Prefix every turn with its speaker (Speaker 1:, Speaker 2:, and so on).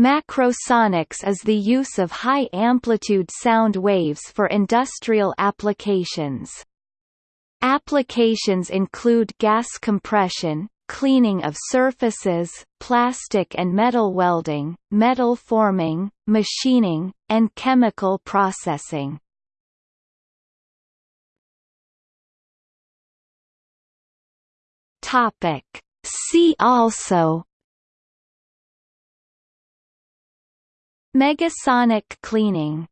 Speaker 1: Macrosonics is the use of high-amplitude sound waves for industrial applications. Applications include gas compression, cleaning of surfaces, plastic and metal welding, metal forming, machining, and chemical processing. See also Megasonic cleaning